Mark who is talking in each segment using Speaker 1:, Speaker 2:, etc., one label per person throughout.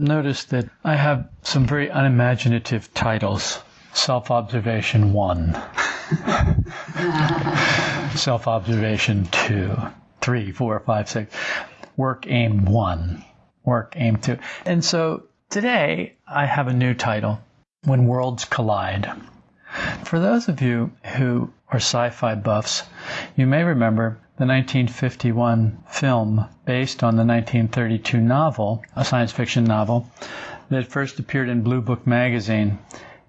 Speaker 1: Noticed that I have some very unimaginative titles. Self observation one, self observation two, three, four, five, six, work aim one, work aim two. And so today I have a new title When Worlds Collide. For those of you who are sci fi buffs, you may remember the 1951 film based on the 1932 novel, a science fiction novel, that first appeared in Blue Book magazine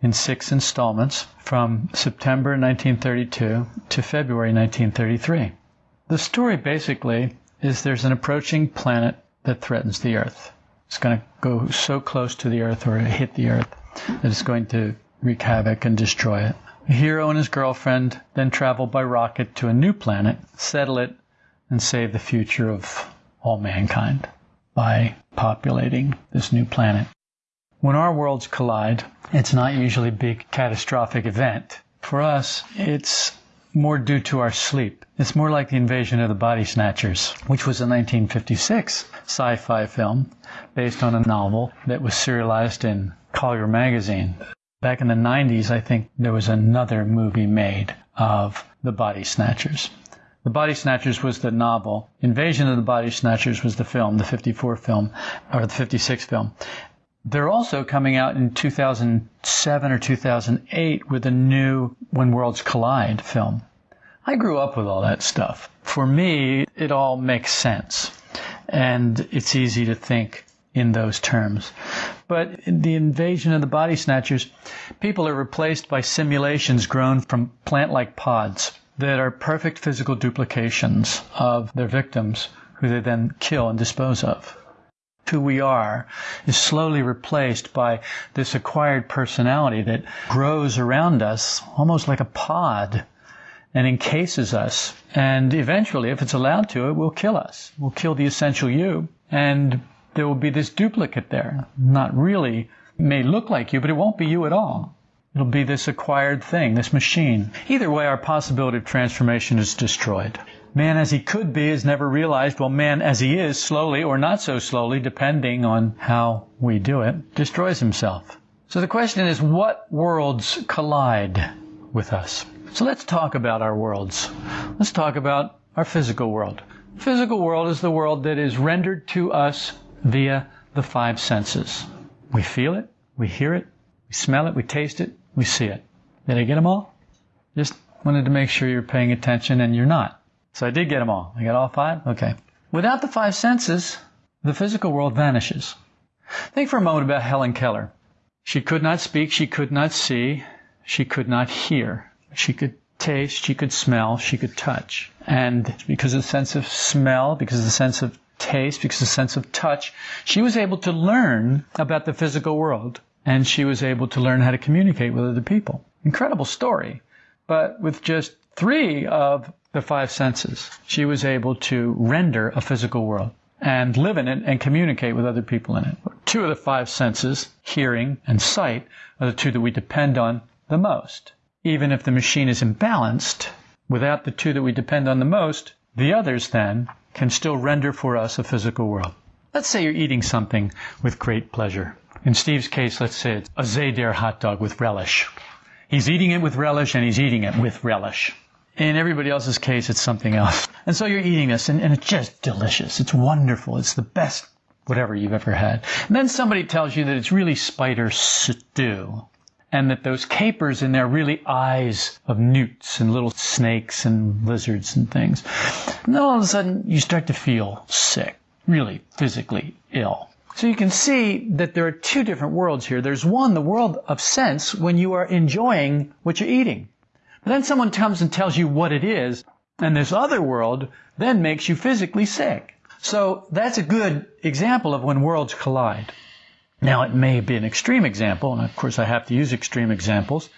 Speaker 1: in six installments from September 1932 to February 1933. The story basically is there's an approaching planet that threatens the Earth. It's going to go so close to the Earth or hit the Earth that it's going to wreak havoc and destroy it. The hero and his girlfriend then travel by rocket to a new planet, settle it, and save the future of all mankind by populating this new planet. When our worlds collide, it's not usually a big catastrophic event. For us, it's more due to our sleep. It's more like the invasion of the body snatchers, which was a 1956 sci-fi film based on a novel that was serialized in Collier magazine. Back in the 90s, I think there was another movie made of the body snatchers. The Body Snatchers was the novel. Invasion of the Body Snatchers was the film, the 54 film, or the 56 film. They're also coming out in 2007 or 2008 with a new When Worlds Collide film. I grew up with all that stuff. For me, it all makes sense. And it's easy to think in those terms. But the invasion of the body snatchers, people are replaced by simulations grown from plant like pods that are perfect physical duplications of their victims who they then kill and dispose of who we are is slowly replaced by this acquired personality that grows around us almost like a pod and encases us. And eventually, if it's allowed to, it will kill us. Will kill the essential you. And there will be this duplicate there. Not really, may look like you, but it won't be you at all. It'll be this acquired thing, this machine. Either way, our possibility of transformation is destroyed. Man as he could be is never realized, while man as he is, slowly or not so slowly, depending on how we do it, destroys himself. So the question is, what worlds collide with us? So let's talk about our worlds. Let's talk about our physical world. physical world is the world that is rendered to us via the five senses. We feel it, we hear it, we smell it, we taste it, we see it. Did I get them all? Just wanted to make sure you're paying attention and you're not. So I did get them all. I got all five? Okay. Without the five senses, the physical world vanishes. Think for a moment about Helen Keller. She could not speak, she could not see, she could not hear. She could taste, she could smell, she could touch. And because of the sense of smell, because of the sense of taste, because of the sense of touch, she was able to learn about the physical world. And she was able to learn how to communicate with other people. Incredible story. But with just three of the five senses. She was able to render a physical world and live in it and communicate with other people in it. Two of the five senses, hearing and sight, are the two that we depend on the most. Even if the machine is imbalanced, without the two that we depend on the most, the others then can still render for us a physical world. Let's say you're eating something with great pleasure. In Steve's case, let's say it's a Zader hot dog with relish. He's eating it with relish and he's eating it with relish. In everybody else's case, it's something else. And so you're eating this, and, and it's just delicious. It's wonderful. It's the best whatever you've ever had. And then somebody tells you that it's really spider stew. And that those capers in there are really eyes of newts and little snakes and lizards and things. And then all of a sudden you start to feel sick, really physically ill. So you can see that there are two different worlds here. There's one, the world of sense, when you are enjoying what you're eating. But then someone comes and tells you what it is, and this other world then makes you physically sick. So that's a good example of when worlds collide. Now it may be an extreme example, and of course I have to use extreme examples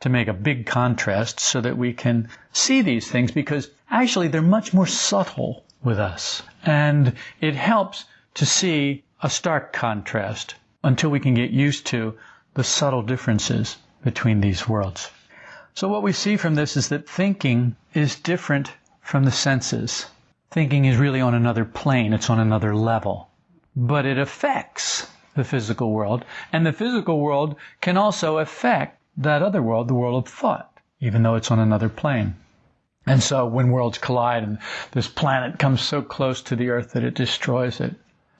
Speaker 1: to make a big contrast so that we can see these things because actually they're much more subtle with us. And it helps to see a stark contrast until we can get used to the subtle differences between these worlds. So what we see from this is that thinking is different from the senses. Thinking is really on another plane, it's on another level. But it affects the physical world, and the physical world can also affect that other world, the world of thought, even though it's on another plane. And so when worlds collide and this planet comes so close to the Earth that it destroys it,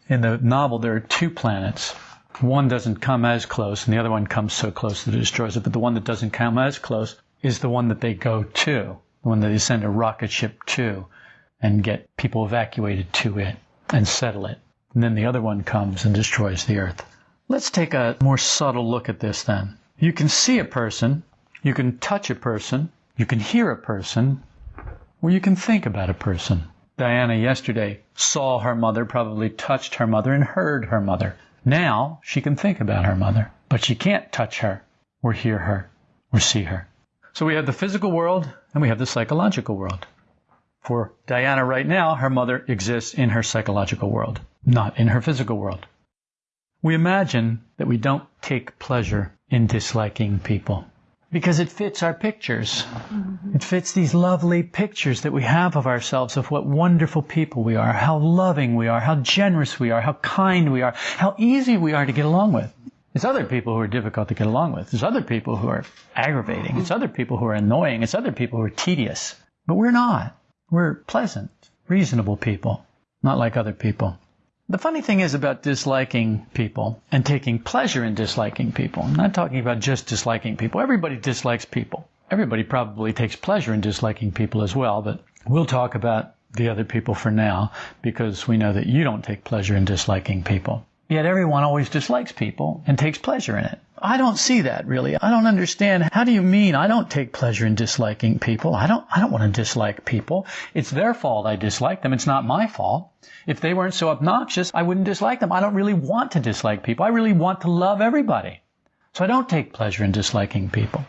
Speaker 1: in the novel there are two planets. One doesn't come as close and the other one comes so close that it destroys it, but the one that doesn't come as close is the one that they go to, the one that they send a rocket ship to and get people evacuated to it and settle it. And then the other one comes and destroys the earth. Let's take a more subtle look at this then. You can see a person, you can touch a person, you can hear a person, or you can think about a person. Diana yesterday saw her mother, probably touched her mother, and heard her mother. Now she can think about her mother, but she can't touch her, or hear her, or see her. So we have the physical world and we have the psychological world. For Diana right now, her mother exists in her psychological world, not in her physical world. We imagine that we don't take pleasure in disliking people because it fits our pictures. Mm-hmm. It fits these lovely pictures that we have of ourselves of what wonderful people we are, how loving we are, how generous we are, how kind we are, how easy we are to get along with. It's other people who are difficult to get along with. It's other people who are aggravating. It's other people who are annoying. It's other people who are tedious. But we're not. We're pleasant, reasonable people, not like other people. The funny thing is about disliking people and taking pleasure in disliking people. I'm not talking about just disliking people. Everybody dislikes people. Everybody probably takes pleasure in disliking people as well, but we'll talk about the other people for now because we know that you don't take pleasure in disliking people. Yet everyone always dislikes people and takes pleasure in it. I don't see that really. I don't understand. How do you mean I don't take pleasure in disliking people? I don't, I don't want to dislike people. It's their fault I dislike them. It's not my fault. If they weren't so obnoxious, I wouldn't dislike them. I don't really want to dislike people. I really want to love everybody. So I don't take pleasure in disliking people.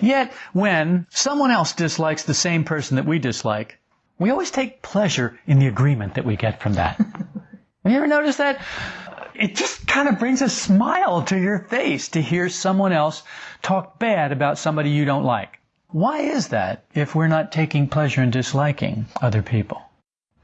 Speaker 1: Yet when someone else dislikes the same person that we dislike, we always take pleasure in the agreement that we get from that. Have you ever noticed that? it just kind of brings a smile to your face to hear someone else talk bad about somebody you don't like. Why is that if we're not taking pleasure in disliking other people?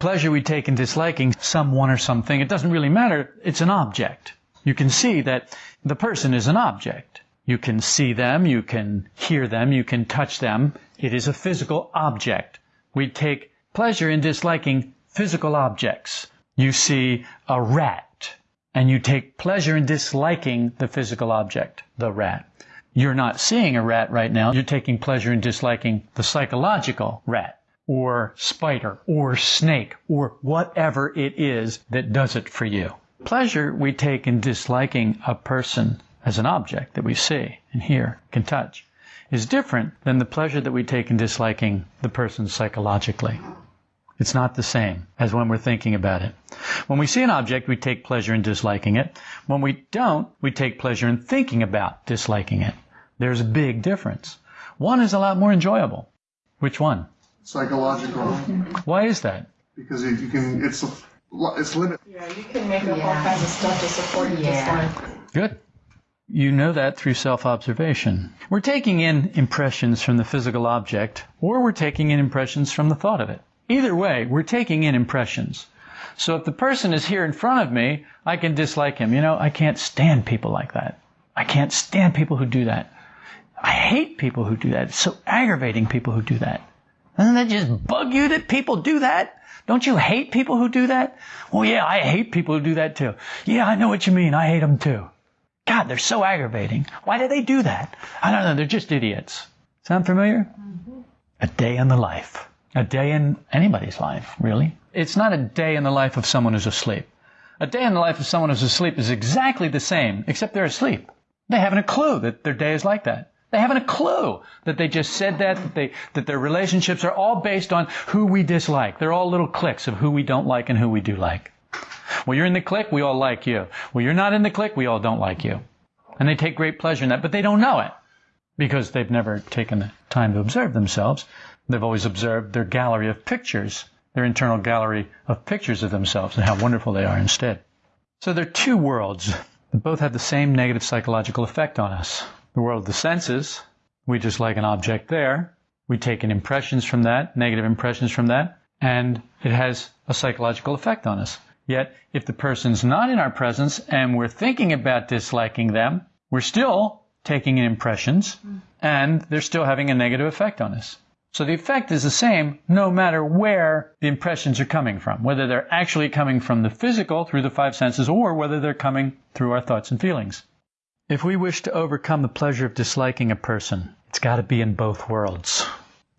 Speaker 1: Pleasure we take in disliking someone or something, it doesn't really matter. It's an object. You can see that the person is an object. You can see them, you can hear them, you can touch them. It is a physical object. We take pleasure in disliking physical objects. You see a rat and you take pleasure in disliking the physical object, the rat. You're not seeing a rat right now. You're taking pleasure in disliking the psychological rat or spider or snake or whatever it is that does it for you. Pleasure we take in disliking a person as an object that we see and hear, can touch, is different than the pleasure that we take in disliking the person psychologically. It's not the same as when we're thinking about it. When we see an object, we take pleasure in disliking it. When we don't, we take pleasure in thinking about disliking it. There's a big difference. One is a lot more enjoyable. Which one?
Speaker 2: Psychological.
Speaker 1: Why is that?
Speaker 2: Because you, can, it's a, it's limited.
Speaker 3: Yeah, you can make up yeah. all kinds of stuff to support your yeah. dislike.
Speaker 1: Good. You know that through self-observation. We're taking in impressions from the physical object, or we're taking in impressions from the thought of it. Either way, we're taking in impressions. So if the person is here in front of me, I can dislike him. You know, I can't stand people like that. I can't stand people who do that. I hate people who do that. It's so aggravating people who do that. Doesn't that just bug you that people do that? Don't you hate people who do that? Well, yeah, I hate people who do that too. Yeah, I know what you mean. I hate them too. God, they're so aggravating. Why do they do that? I don't know. They're just idiots. Sound familiar? Mm-hmm. A day in the life. A day in anybody's life, really. It's not a day in the life of someone who's asleep. A day in the life of someone who's asleep is exactly the same, except they're asleep. They haven't a clue that their day is like that. They haven't a clue that they just said that, that, they, that their relationships are all based on who we dislike. They're all little cliques of who we don't like and who we do like. Well, you're in the clique, we all like you. Well, you're not in the clique, we all don't like you. And they take great pleasure in that, but they don't know it because they've never taken the time to observe themselves. They've always observed their gallery of pictures, their internal gallery of pictures of themselves and how wonderful they are instead. So there are two worlds that both have the same negative psychological effect on us. The world of the senses, we just like an object there. We take in impressions from that, negative impressions from that, and it has a psychological effect on us. Yet, if the person's not in our presence and we're thinking about disliking them, we're still taking in impressions mm. and they're still having a negative effect on us. So the effect is the same no matter where the impressions are coming from, whether they're actually coming from the physical through the five senses or whether they're coming through our thoughts and feelings. If we wish to overcome the pleasure of disliking a person, it's got to be in both worlds.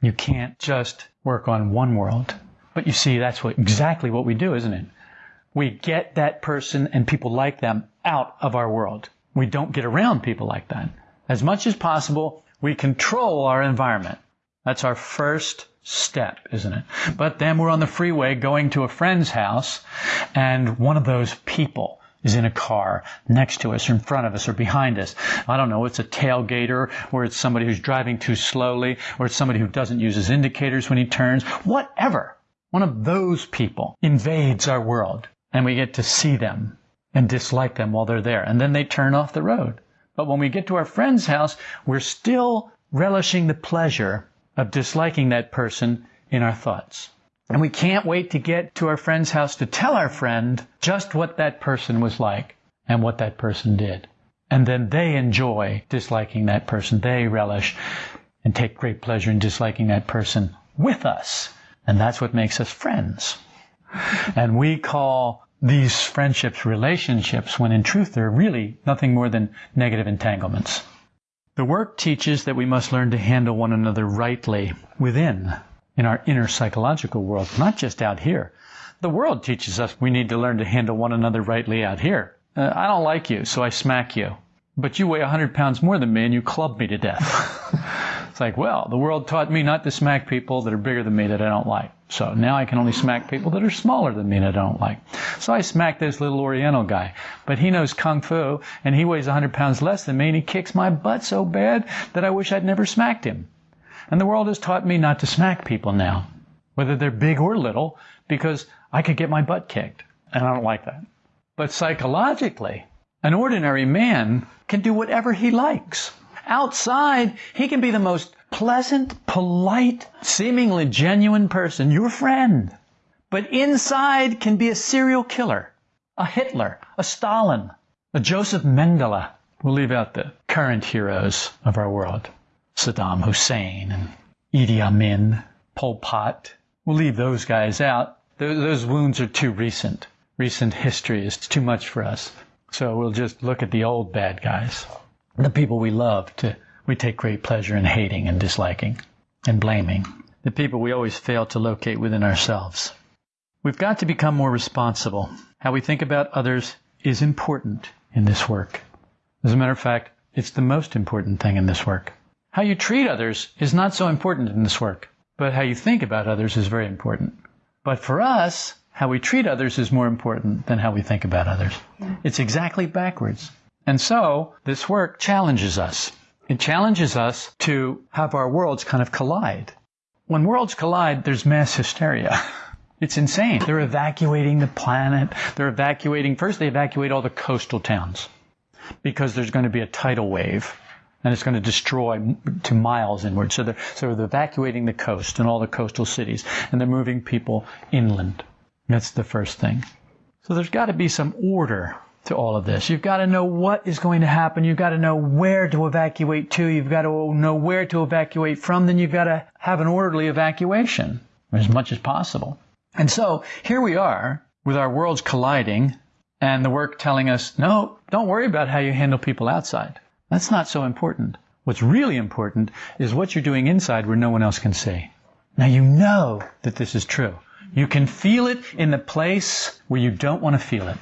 Speaker 1: You can't just work on one world. But you see, that's what, exactly what we do, isn't it? We get that person and people like them out of our world. We don't get around people like that. As much as possible, we control our environment. That's our first step, isn't it? But then we're on the freeway going to a friend's house and one of those people is in a car next to us or in front of us or behind us. I don't know, it's a tailgater or it's somebody who's driving too slowly or it's somebody who doesn't use his indicators when he turns. Whatever. One of those people invades our world and we get to see them and dislike them while they're there. And then they turn off the road. But when we get to our friend's house, we're still relishing the pleasure of disliking that person in our thoughts. And we can't wait to get to our friend's house to tell our friend just what that person was like and what that person did. And then they enjoy disliking that person. They relish and take great pleasure in disliking that person with us. And that's what makes us friends. And we call these friendships relationships when in truth they're really nothing more than negative entanglements. The work teaches that we must learn to handle one another rightly within, in our inner psychological world, not just out here. The world teaches us we need to learn to handle one another rightly out here. Uh, I don't like you, so I smack you. But you weigh a hundred pounds more than me and you club me to death. it's like, well, the world taught me not to smack people that are bigger than me that I don't like. So now I can only smack people that are smaller than me and I don't like. So I smack this little Oriental guy. But he knows Kung Fu and he weighs hundred pounds less than me and he kicks my butt so bad that I wish I'd never smacked him. And the world has taught me not to smack people now, whether they're big or little, because I could get my butt kicked. And I don't like that. But psychologically, an ordinary man can do whatever he likes. Outside, he can be the most pleasant, polite, seemingly genuine person, your friend. But inside can be a serial killer, a Hitler, a Stalin, a Joseph Mengele. We'll leave out the current heroes of our world. Saddam Hussein and Idi Amin, Pol Pot. We'll leave those guys out. Those wounds are too recent. Recent history is too much for us. So we'll just look at the old bad guys, the people we love to, we take great pleasure in hating and disliking and blaming, the people we always fail to locate within ourselves. We've got to become more responsible. How we think about others is important in this work. As a matter of fact, it's the most important thing in this work. How you treat others is not so important in this work, but how you think about others is very important. But for us, how we treat others is more important than how we think about others. It's exactly backwards. And so, this work challenges us. It challenges us to have our worlds kind of collide. When worlds collide, there's mass hysteria. It's insane. They're evacuating the planet. They're evacuating, first they evacuate all the coastal towns because there's going to be a tidal wave and it's going to destroy to miles inward. So they're, so they're evacuating the coast and all the coastal cities and they're moving people inland. That's the first thing. So there's got to be some order to all of this. You've got to know what is going to happen. You've got to know where to evacuate to. You've got to know where to evacuate from. Then you've got to have an orderly evacuation as much as possible. And so here we are with our worlds colliding and the work telling us, no, don't worry about how you handle people outside. That's not so important. What's really important is what you're doing inside where no one else can see. Now you know that this is true. You can feel it in the place where you don't want to feel it.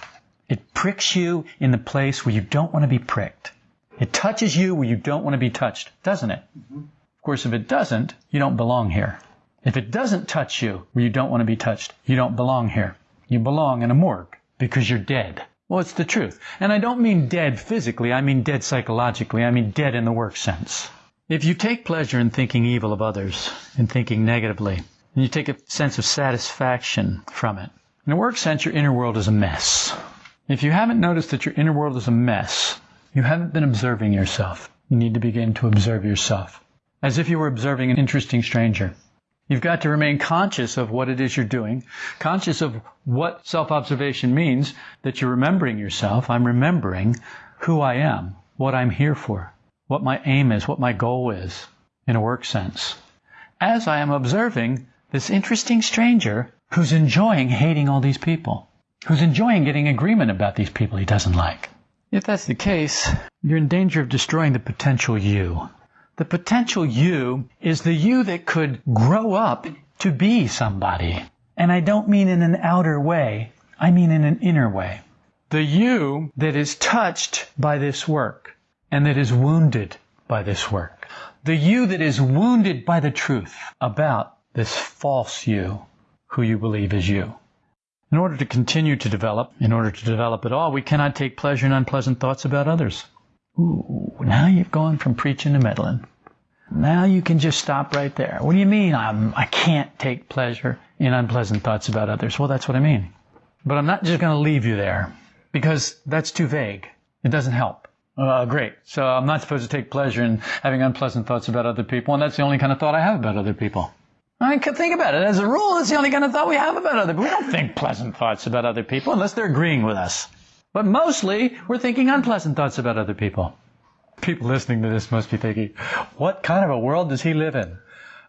Speaker 1: It pricks you in the place where you don't want to be pricked. It touches you where you don't want to be touched, doesn't it? Mm-hmm. Of course, if it doesn't, you don't belong here. If it doesn't touch you where you don't want to be touched, you don't belong here. You belong in a morgue because you're dead. Well, it's the truth. And I don't mean dead physically, I mean dead psychologically. I mean dead in the work sense. If you take pleasure in thinking evil of others, in thinking negatively, and you take a sense of satisfaction from it. In a work sense, your inner world is a mess. If you haven't noticed that your inner world is a mess, you haven't been observing yourself. You need to begin to observe yourself as if you were observing an interesting stranger. You've got to remain conscious of what it is you're doing, conscious of what self-observation means, that you're remembering yourself. I'm remembering who I am, what I'm here for, what my aim is, what my goal is, in a work sense. As I am observing this interesting stranger who's enjoying hating all these people, who's enjoying getting agreement about these people he doesn't like. If that's the case, you're in danger of destroying the potential you. The potential you is the you that could grow up to be somebody. And I don't mean in an outer way, I mean in an inner way. The you that is touched by this work and that is wounded by this work. The you that is wounded by the truth about this false you who you believe is you. In order to continue to develop, in order to develop at all, we cannot take pleasure in unpleasant thoughts about others. Ooh, now you've gone from preaching to meddling. Now you can just stop right there. What do you mean I'm, I can't take pleasure in unpleasant thoughts about others? Well, that's what I mean. But I'm not just going to leave you there because that's too vague. It doesn't help. Uh, great. So I'm not supposed to take pleasure in having unpleasant thoughts about other people, and that's the only kind of thought I have about other people. I mean, think about it. As a rule, that's the only kind of thought we have about other people. We don't think pleasant thoughts about other people unless they're agreeing with us. But mostly, we're thinking unpleasant thoughts about other people. People listening to this must be thinking, what kind of a world does he live in?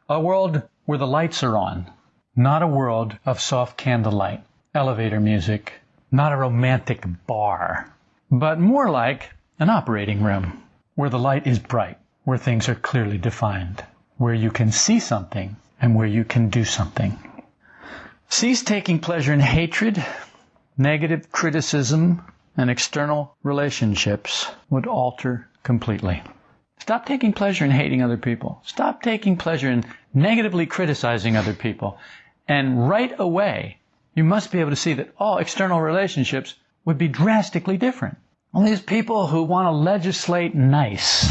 Speaker 1: A world where the lights are on, not a world of soft candlelight, elevator music, not a romantic bar, but more like an operating room where the light is bright, where things are clearly defined, where you can see something and where you can do something. Cease taking pleasure in hatred, negative criticism, and external relationships would alter completely. Stop taking pleasure in hating other people. Stop taking pleasure in negatively criticizing other people. And right away, you must be able to see that all external relationships would be drastically different. All these people who want to legislate nice.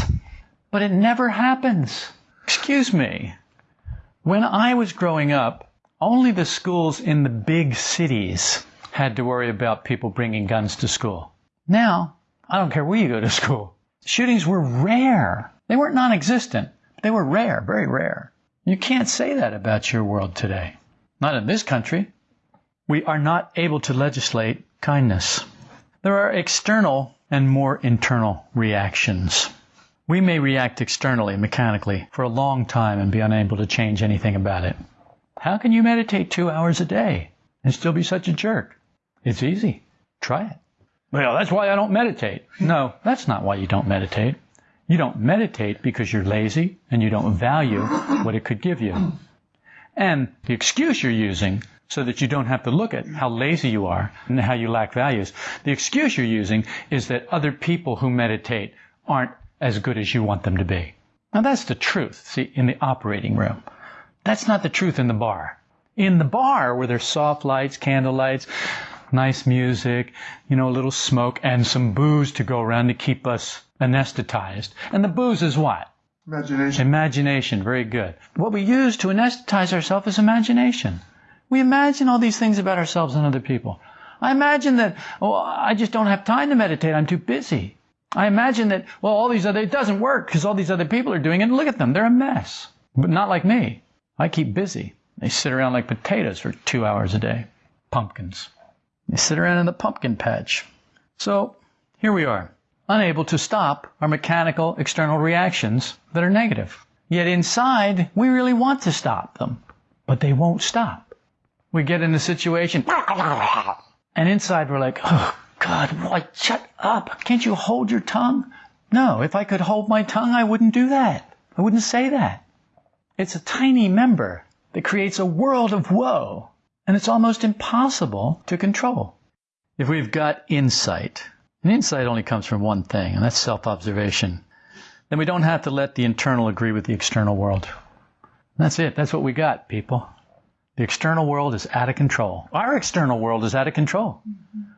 Speaker 1: But it never happens. Excuse me. When I was growing up, only the schools in the big cities had to worry about people bringing guns to school. Now, I don't care where you go to school. Shootings were rare. They weren't non-existent. They were rare, very rare. You can't say that about your world today. Not in this country. We are not able to legislate kindness. There are external and more internal reactions. We may react externally, mechanically, for a long time and be unable to change anything about it. How can you meditate two hours a day and still be such a jerk? It's easy. Try it. Well, that's why I don't meditate. No, that's not why you don't meditate. You don't meditate because you're lazy and you don't value what it could give you. And the excuse you're using so that you don't have to look at how lazy you are and how you lack values. The excuse you're using is that other people who meditate aren't as good as you want them to be. Now that's the truth, see, in the operating room. That's not the truth in the bar. In the bar, where there's soft lights, candle lights, nice music, you know, a little smoke, and some booze to go around to keep us anesthetized. And the booze is what?
Speaker 2: Imagination.
Speaker 1: Imagination, very good. What we use to anesthetize ourselves is imagination. We imagine all these things about ourselves and other people. I imagine that, oh, I just don't have time to meditate. I'm too busy. I imagine that, well, all these other, it doesn't work because all these other people are doing it. And look at them. They're a mess. But not like me. I keep busy. They sit around like potatoes for two hours a day. Pumpkins. They sit around in the pumpkin patch. So, here we are. Unable to stop our mechanical external reactions that are negative. Yet inside, we really want to stop them. But they won't stop. We get in a situation, and inside we're like, oh, God, why, shut up. Can't you hold your tongue? No, if I could hold my tongue, I wouldn't do that. I wouldn't say that. It's a tiny member that creates a world of woe, and it's almost impossible to control. If we've got insight, and insight only comes from one thing, and that's self-observation, then we don't have to let the internal agree with the external world. That's it. That's what we got, people. The external world is out of control. Our external world is out of control.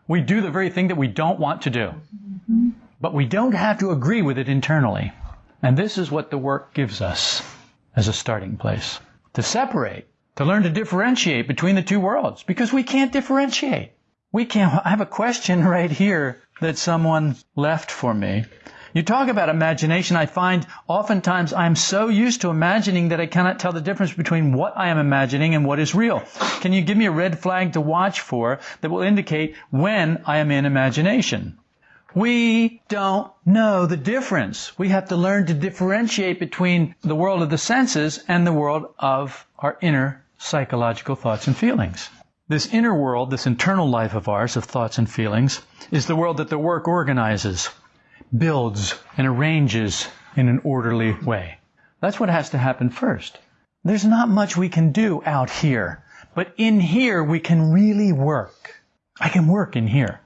Speaker 1: We do the very thing that we don't want to do. But we don't have to agree with it internally. And this is what the work gives us as a starting place. To separate, to learn to differentiate between the two worlds, because we can't differentiate. We can't. I have a question right here that someone left for me. You talk about imagination. I find oftentimes I'm so used to imagining that I cannot tell the difference between what I am imagining and what is real. Can you give me a red flag to watch for that will indicate when I am in imagination? We don't know the difference. We have to learn to differentiate between the world of the senses and the world of our inner psychological thoughts and feelings. This inner world, this internal life of ours of thoughts and feelings, is the world that the work organizes builds and arranges in an orderly way. That's what has to happen first. There's not much we can do out here, but in here we can really work. I can work in here.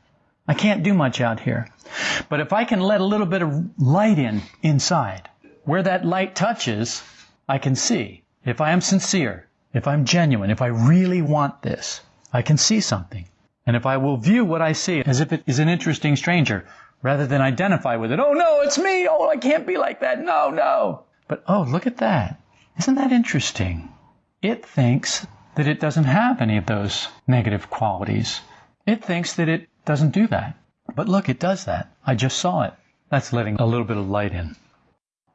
Speaker 1: I can't do much out here. But if I can let a little bit of light in inside, where that light touches, I can see. If I am sincere, if I'm genuine, if I really want this, I can see something. And if I will view what I see as if it is an interesting stranger, rather than identify with it. Oh no, it's me. Oh, I can't be like that. No, no. But oh, look at that. Isn't that interesting? It thinks that it doesn't have any of those negative qualities. It thinks that it doesn't do that. But look, it does that. I just saw it. That's letting a little bit of light in.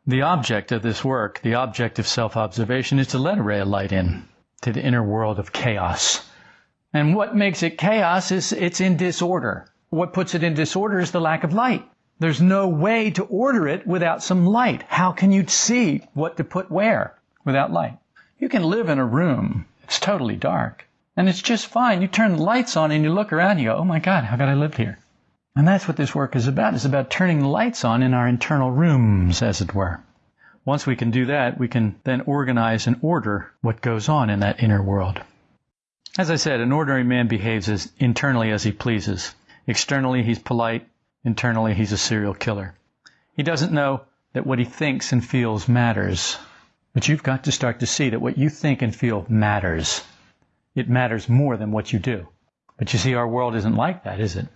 Speaker 1: The object of this work, the object of self-observation, is to let a ray of light in to the inner world of chaos. And what makes it chaos is it's in disorder. What puts it in disorder is the lack of light. There's no way to order it without some light. How can you see what to put where without light? You can live in a room. It's totally dark. And it's just fine. You turn the lights on and you look around and you go, oh my God, how could I live here? And that's what this work is about. It's about turning the lights on in our internal rooms, as it were. Once we can do that, we can then organize and order what goes on in that inner world. As I said, an ordinary man behaves as internally as he pleases. Externally, he's polite. Internally, he's a serial killer. He doesn't know that what he thinks and feels matters. But you've got to start to see that what you think and feel matters. It matters more than what you do. But you see, our world isn't like that, is it?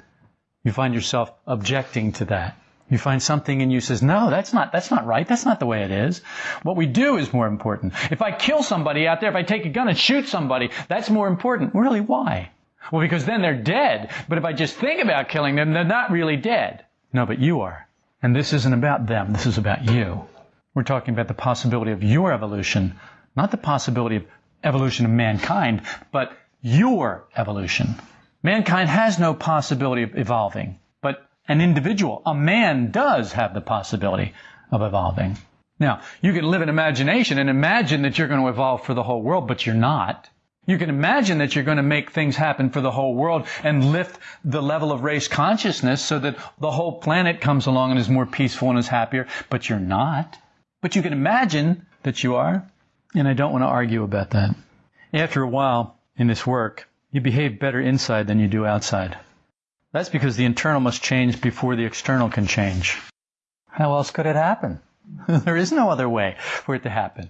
Speaker 1: You find yourself objecting to that. You find something in you says, no, that's not, that's not right. That's not the way it is. What we do is more important. If I kill somebody out there, if I take a gun and shoot somebody, that's more important. Really, why? Well, because then they're dead. But if I just think about killing them, they're not really dead. No, but you are. And this isn't about them. This is about you. We're talking about the possibility of your evolution, not the possibility of evolution of mankind, but your evolution. Mankind has no possibility of evolving, but an individual, a man does have the possibility of evolving. Now, you can live in imagination and imagine that you're going to evolve for the whole world, but you're not. You can imagine that you're going to make things happen for the whole world and lift the level of race consciousness so that the whole planet comes along and is more peaceful and is happier, but you're not. But you can imagine that you are, and I don't want to argue about that. After a while in this work, you behave better inside than you do outside. That's because the internal must change before the external can change. How else could it happen? there is no other way for it to happen.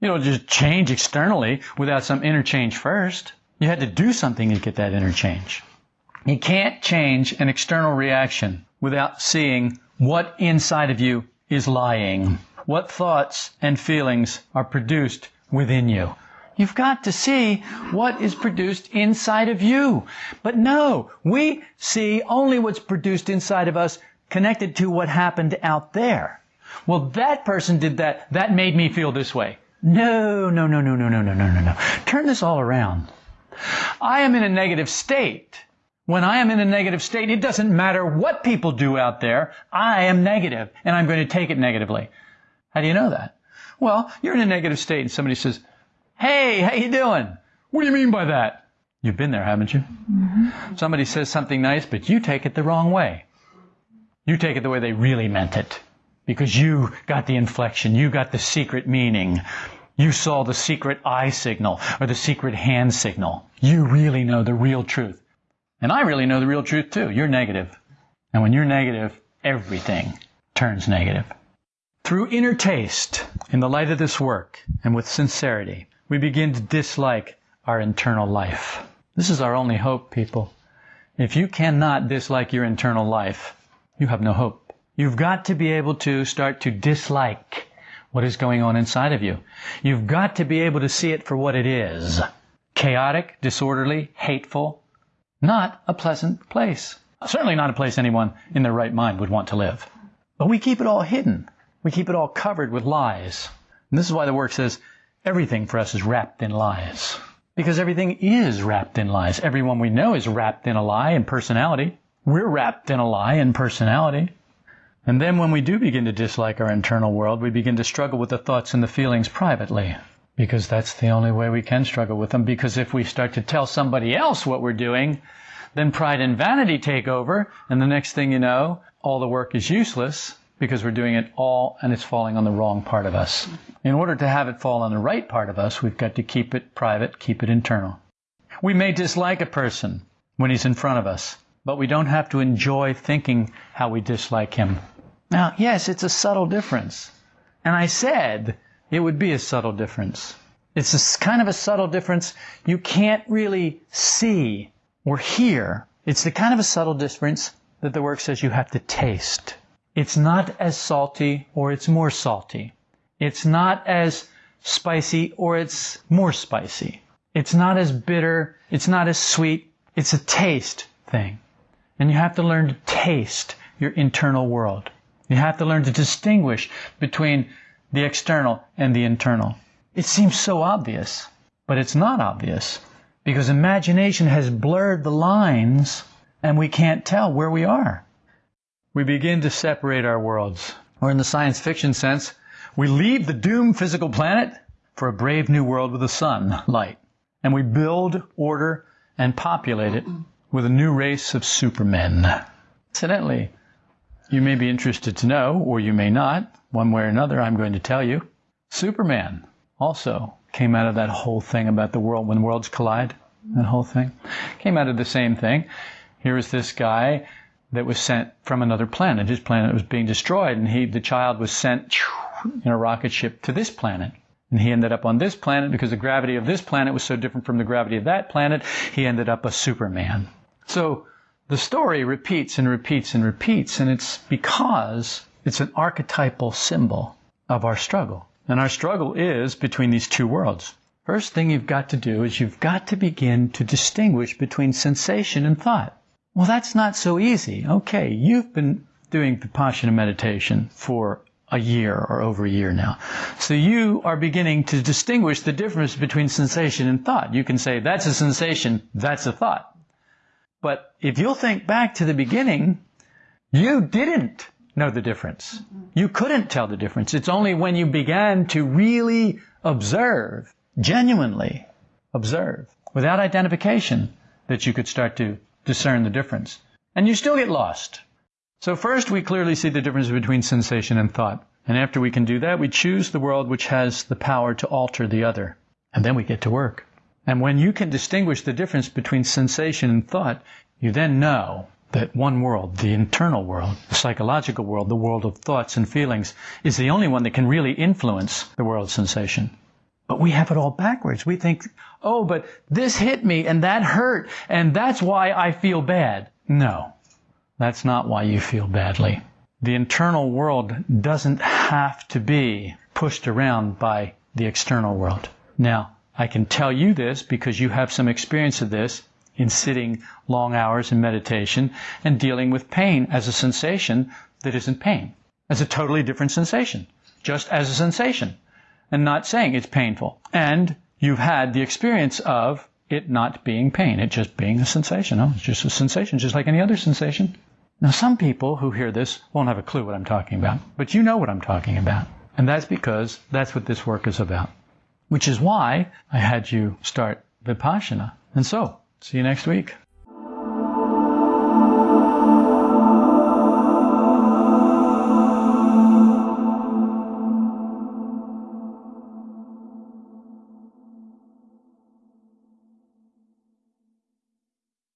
Speaker 1: You don't just change externally without some interchange first. You had to do something to get that interchange. You can't change an external reaction without seeing what inside of you is lying. What thoughts and feelings are produced within you. You've got to see what is produced inside of you. But no, we see only what's produced inside of us connected to what happened out there. Well, that person did that. That made me feel this way. No, no, no, no, no, no, no, no, no, no. Turn this all around. I am in a negative state. When I am in a negative state, it doesn't matter what people do out there. I am negative, and I'm going to take it negatively. How do you know that? Well, you're in a negative state, and somebody says, "Hey, how you doing?" What do you mean by that? You've been there, haven't you? Mm-hmm. Somebody says something nice, but you take it the wrong way. You take it the way they really meant it because you got the inflection, you got the secret meaning. You saw the secret eye signal or the secret hand signal. You really know the real truth. And I really know the real truth too. You're negative. And when you're negative, everything turns negative. Through inner taste, in the light of this work, and with sincerity, we begin to dislike our internal life. This is our only hope, people. If you cannot dislike your internal life, you have no hope. You've got to be able to start to dislike what is going on inside of you. You've got to be able to see it for what it is. Chaotic, disorderly, hateful, not a pleasant place. Certainly not a place anyone in their right mind would want to live. But we keep it all hidden. We keep it all covered with lies. And this is why the work says everything for us is wrapped in lies. Because everything is wrapped in lies. Everyone we know is wrapped in a lie and personality. We're wrapped in a lie and personality. And then when we do begin to dislike our internal world, we begin to struggle with the thoughts and the feelings privately. Because that's the only way we can struggle with them. Because if we start to tell somebody else what we're doing, then pride and vanity take over, and the next thing you know, all the work is useless because we're doing it all and it's falling on the wrong part of us. In order to have it fall on the right part of us, we've got to keep it private, keep it internal. We may dislike a person when he's in front of us, but we don't have to enjoy thinking how we dislike him. Now, yes, it's a subtle difference. And I said it would be a subtle difference. It's kind of a subtle difference you can't really see or hear. It's the kind of a subtle difference that the work says you have to taste. It's not as salty or it's more salty. It's not as spicy or it's more spicy. It's not as bitter. It's not as sweet. It's a taste thing. And you have to learn to taste your internal world. You have to learn to distinguish between the external and the internal. It seems so obvious, but it's not obvious because imagination has blurred the lines and we can't tell where we are. We begin to separate our worlds. Or in the science fiction sense, we leave the doomed physical planet for a brave new world with the sun, light. And we build, order, and populate it with a new race of supermen. Incidentally, you may be interested to know, or you may not, one way or another, I'm going to tell you. Superman also came out of that whole thing about the world when worlds collide. That whole thing came out of the same thing. Here is this guy that was sent from another planet. His planet was being destroyed, and he, the child, was sent in a rocket ship to this planet. And he ended up on this planet because the gravity of this planet was so different from the gravity of that planet. He ended up a Superman. So the story repeats and repeats and repeats, and it's because it's an archetypal symbol of our struggle. And our struggle is between these two worlds. First thing you've got to do is you've got to begin to distinguish between sensation and thought. Well, that's not so easy. Okay, you've been doing Vipassana meditation for a year or over a year now. So you are beginning to distinguish the difference between sensation and thought. You can say, that's a sensation, that's a thought. But if you'll think back to the beginning, you didn't know the difference. You couldn't tell the difference. It's only when you began to really observe, genuinely observe, without identification, that you could start to discern the difference. And you still get lost. So first we clearly see the difference between sensation and thought. And after we can do that, we choose the world which has the power to alter the other. And then we get to work. And when you can distinguish the difference between sensation and thought, you then know that one world, the internal world, the psychological world, the world of thoughts and feelings, is the only one that can really influence the world of sensation. But we have it all backwards. We think, oh, but this hit me and that hurt and that's why I feel bad. No, that's not why you feel badly. The internal world doesn't have to be pushed around by the external world. Now, I can tell you this because you have some experience of this in sitting long hours in meditation and dealing with pain as a sensation that isn't pain, as a totally different sensation, just as a sensation and not saying it's painful. And you've had the experience of it not being pain, it just being a sensation. Oh, it's just a sensation, just like any other sensation. Now, some people who hear this won't have a clue what I'm talking about, but you know what I'm talking about. And that's because that's what this work is about. Which is why I had you start Vipassana. And so, see you next week.